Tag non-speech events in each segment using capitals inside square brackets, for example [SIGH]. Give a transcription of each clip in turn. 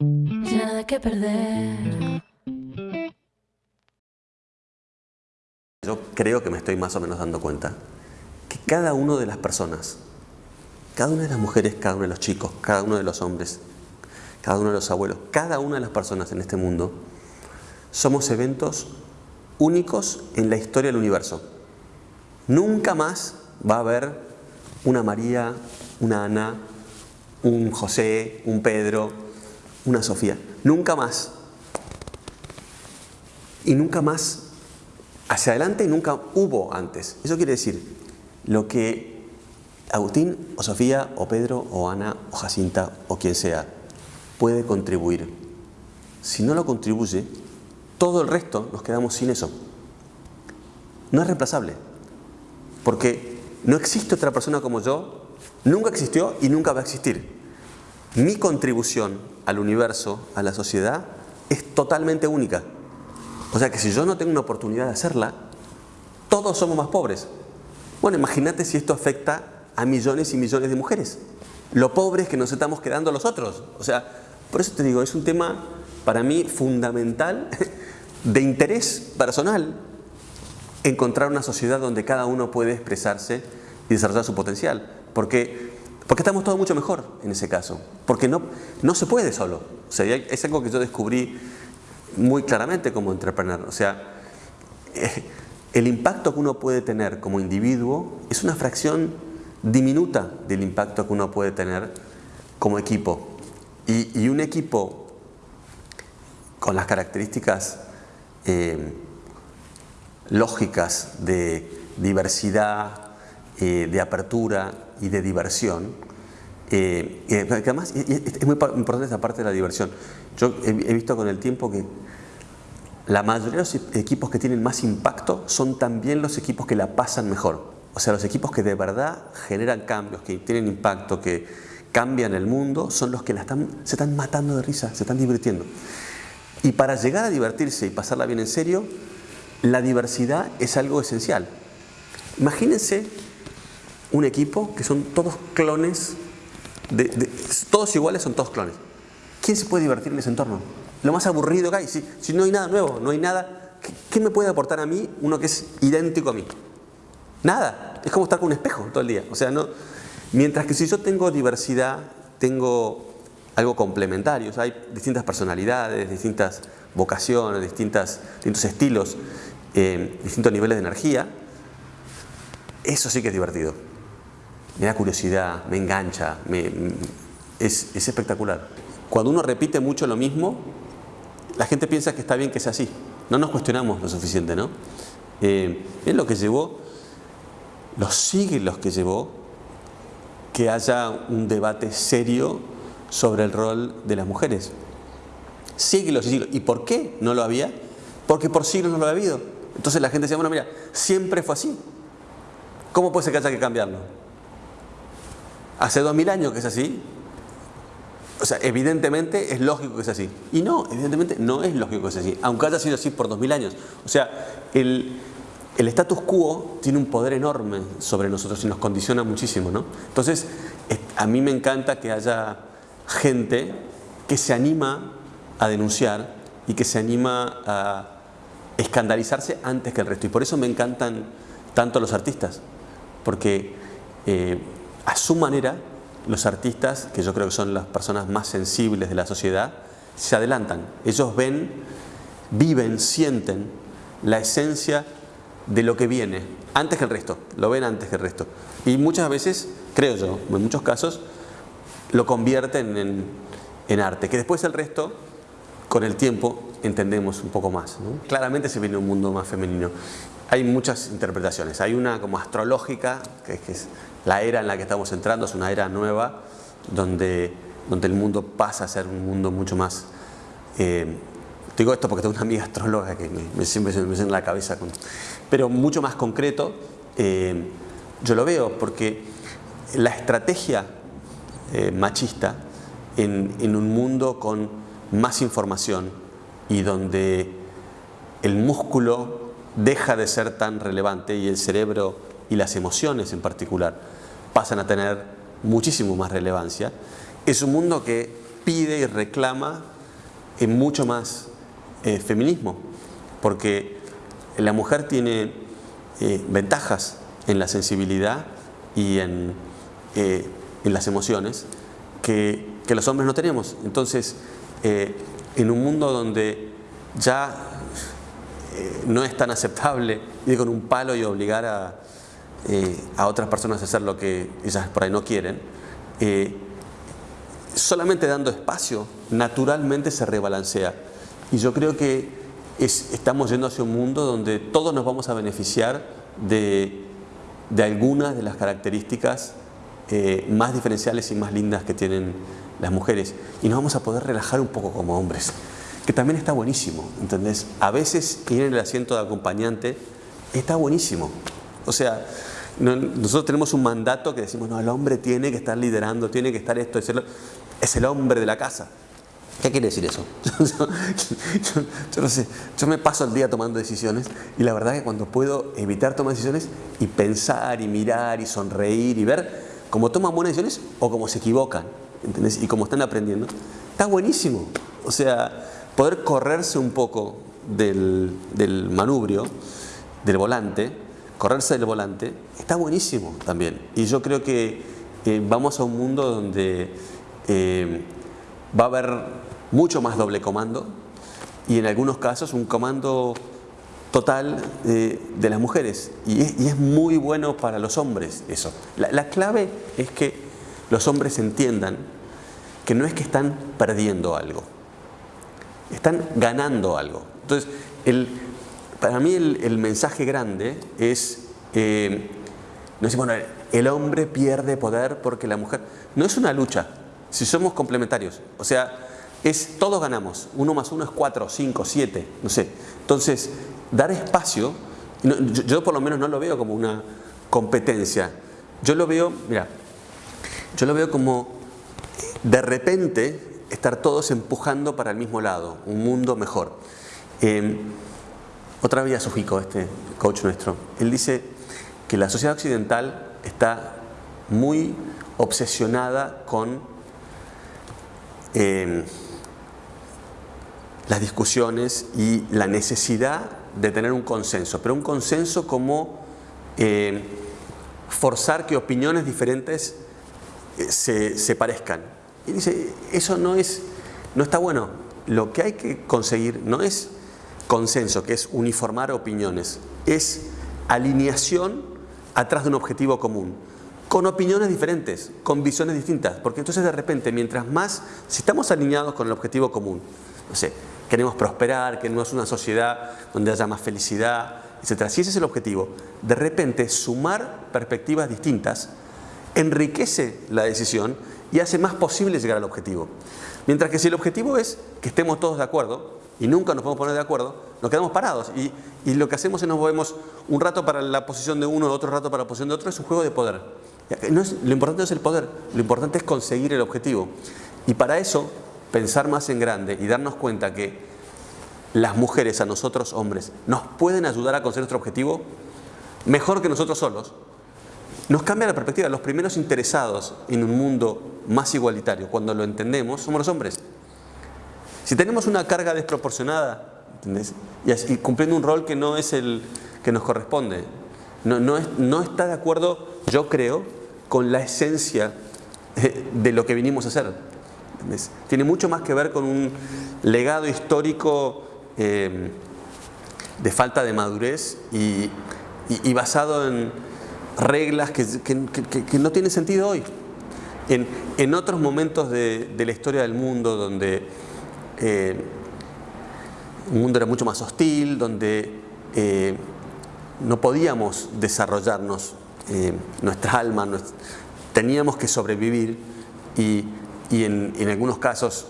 Nada que perder. Yo creo que me estoy más o menos dando cuenta que cada una de las personas, cada una de las mujeres, cada uno de los chicos, cada uno de los hombres, cada uno de los abuelos, cada una de las personas en este mundo, somos eventos únicos en la historia del universo. Nunca más va a haber una María, una Ana, un José, un Pedro, una Sofía. Nunca más. Y nunca más hacia adelante y nunca hubo antes. Eso quiere decir, lo que Agustín o Sofía o Pedro o Ana o Jacinta o quien sea puede contribuir. Si no lo contribuye, todo el resto nos quedamos sin eso. No es reemplazable. Porque no existe otra persona como yo, nunca existió y nunca va a existir. Mi contribución al universo, a la sociedad, es totalmente única. O sea que si yo no tengo una oportunidad de hacerla, todos somos más pobres. Bueno, imagínate si esto afecta a millones y millones de mujeres. Lo pobres que nos estamos quedando los otros. O sea, por eso te digo, es un tema para mí fundamental [LAUGHS] de interés personal encontrar una sociedad donde cada uno puede expresarse y desarrollar su potencial. Porque, porque estamos todos mucho mejor en ese caso. Porque no, no se puede solo. O sea, es algo que yo descubrí muy claramente como entrepreneur. O sea, eh, el impacto que uno puede tener como individuo es una fracción diminuta del impacto que uno puede tener como equipo. Y, y un equipo con las características eh, lógicas de diversidad, eh, de apertura y de diversión, eh, además es muy importante esa parte de la diversión. Yo he, visto con el tiempo que la mayoría de los equipos que tienen más impacto son también los equipos que la pasan mejor. O sea, los equipos que de verdad generan cambios, que tienen impacto, que cambian el mundo, son los que la están, se están matando de risa, se están divirtiendo. Y para llegar a divertirse y pasarla bien en serio, la diversidad es algo esencial. Imagínense un equipo que son todos clones, todos iguales son todos clones. ¿Quién se puede divertir en ese entorno? Lo más aburrido que hay, si, no hay nada nuevo, no hay nada, ¿qué, me puede aportar a mí uno que es idéntico a mí? Nada, es como estar con un espejo todo el día. O sea, no, mientras que si yo tengo diversidad, tengo algo complementario, hay distintas personalidades, distintas vocaciones, distintas, distintos estilos, eh, distintos niveles de energía, eso sí que es divertido. Me da curiosidad, me engancha, es, espectacular. Cuando uno repite mucho lo mismo, la gente piensa que está bien que sea así. No nos cuestionamos lo suficiente, ¿no? Eh, es lo que llevó, los siglos que llevó que haya un debate serio sobre el rol de las mujeres. Siglos y siglos. ¿Y por qué no lo había? Porque por siglos no lo había habido. Entonces la gente decía, bueno, mira, siempre fue así. ¿Cómo puede ser que haya que cambiarlo? Hace dos mil años que es así. O sea, evidentemente es lógico que sea así. Y no, evidentemente no es lógico que sea así, aunque haya sido así por dos mil años. O sea, el, el status quo tiene un poder enorme sobre nosotros y nos condiciona muchísimo, ¿no? Entonces, a mí me encanta que haya gente que se anima a denunciar y que se anima a escandalizarse antes que el resto. Y por eso me encantan tanto los artistas, porque eh, a su manera los artistas, que yo creo que son las personas más sensibles de la sociedad, se adelantan. Ellos ven, viven, sienten la esencia de lo que viene, antes que el resto, lo ven antes que el resto. Y muchas veces, creo yo, en muchos casos, lo convierten en, arte, que después el resto, con el tiempo, entendemos un poco más. Claramente se viene un mundo más femenino. Hay muchas interpretaciones. Hay una como astrológica, que es, la era en la que estamos entrando, es una era nueva, donde, donde el mundo pasa a ser un mundo mucho más... Eh, digo esto porque tengo una amiga astróloga que me, siempre se me en la cabeza, con, pero mucho más concreto, eh, yo lo veo porque la estrategia eh, machista en, un mundo con más información y donde el músculo deja de ser tan relevante y el cerebro y las emociones en particular pasan a tener muchísimo más relevancia, es un mundo que pide y reclama en mucho más eh, feminismo, porque la mujer tiene eh, ventajas en la sensibilidad y en, eh, en las emociones que, que, los hombres no tenemos. Entonces, en un mundo donde ya no es tan aceptable ir con un palo y obligar a, a otras personas a hacer lo que ellas por ahí no quieren, solamente dando espacio, naturalmente se rebalancea. Y yo creo que estamos yendo hacia un mundo donde todos nos vamos a beneficiar de, algunas de las características eh, más diferenciales y más lindas que tienen las mujeres. Y nos vamos a poder relajar un poco como hombres, que también está buenísimo, ¿entendés? A veces ir en el asiento de acompañante está buenísimo. O sea, nosotros tenemos un mandato que decimos, no, el hombre tiene que estar liderando, tiene que estar esto, es el hombre de la casa. ¿Qué quiere decir eso? [LAUGHS] yo, no sé, yo me paso el día tomando decisiones y la verdad que cuando puedo evitar tomar decisiones y pensar y mirar y sonreír y ver cómo toman buenas decisiones o cómo se equivocan, Y cómo están aprendiendo, está buenísimo. O sea, poder correrse un poco del, manubrio, del volante, correrse del volante, está buenísimo también. Y yo creo que eh, vamos a un mundo donde eh, va a haber mucho más doble comando y en algunos casos un comando total eh, de las mujeres y es, muy bueno para los hombres eso. La, clave es que los hombres entiendan que no es que están perdiendo algo, están ganando algo. Entonces, para mí el, mensaje grande es, eh, no es bueno, el hombre pierde poder porque la mujer, no es una lucha, si somos complementarios. O sea, es todos ganamos. Uno más uno es cuatro, cinco, siete, no sé. Entonces, dar espacio, yo, por lo menos no lo veo como una competencia. Yo lo veo, mira, yo lo veo como de repente estar todos empujando para el mismo lado, un mundo mejor. Em, otra vez Sujico, este coach nuestro, él dice que la sociedad occidental está muy obsesionada con eh, las discusiones y la necesidad de tener un consenso, pero un consenso como eh, forzar que opiniones diferentes se, se, parezcan. Y dice, eso no, es, no está bueno. Lo que hay que conseguir no es consenso, que es uniformar opiniones, es alineación atrás de un objetivo común con opiniones diferentes, con visiones distintas, porque entonces de repente, mientras más, si estamos alineados con el objetivo común, no sé, queremos prosperar, queremos una sociedad donde haya más felicidad, etc. Si ese es el objetivo, de repente sumar perspectivas distintas enriquece la decisión y hace más posible llegar al objetivo. Mientras que si el objetivo es que estemos todos de acuerdo, y nunca nos podemos poner de acuerdo, nos quedamos parados. Y, lo que hacemos es nos movemos un rato para la posición de uno, otro rato para la posición de otro, es un juego de poder. Lo importante no es el poder, lo importante es conseguir el objetivo. Y para eso, pensar más en grande y darnos cuenta que las mujeres, a nosotros hombres, nos pueden ayudar a conseguir nuestro objetivo mejor que nosotros solos, nos cambia la perspectiva. Los primeros interesados en un mundo más igualitario, cuando lo entendemos, somos los hombres. Si tenemos una carga desproporcionada. Y, cumpliendo un rol que no es el que nos corresponde, no, no, es, no está de acuerdo, yo creo, con la esencia de lo que vinimos a hacer. Tiene mucho más que ver con un legado histórico eh, de falta de madurez y, basado en reglas que, no tienen sentido hoy. En, otros momentos de, la historia del mundo donde eh, el mundo era mucho más hostil, donde eh, no podíamos desarrollarnos eh, nuestra alma, teníamos que sobrevivir y, en, algunos casos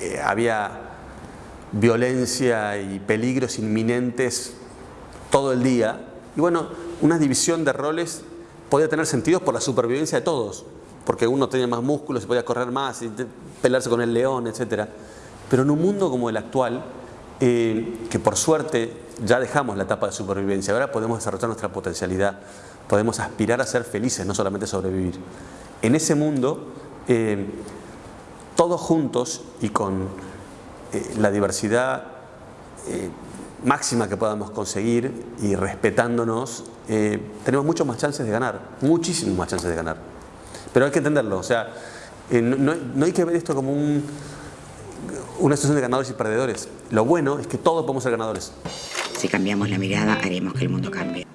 eh, había violencia y peligros inminentes todo el día. Y bueno, una división de roles podía tener sentido por la supervivencia de todos, porque uno tenía más músculos, se podía correr más, y pelearse con el león, etc. Pero en un mundo como el actual, eh, que por suerte ya dejamos la etapa de supervivencia, ahora podemos desarrollar nuestra potencialidad podemos aspirar a ser felices, no solamente sobrevivir. En ese mundo, eh, todos juntos y con eh, la diversidad máxima que podamos conseguir y respetándonos, tenemos muchas más chances de ganar, muchísimas más chances de ganar. Pero hay que entenderlo, o sea, no, no, hay que ver esto como un, una situación de ganadores y perdedores. Lo bueno es que todos podemos ser ganadores. Si cambiamos la mirada, haremos que el mundo cambie.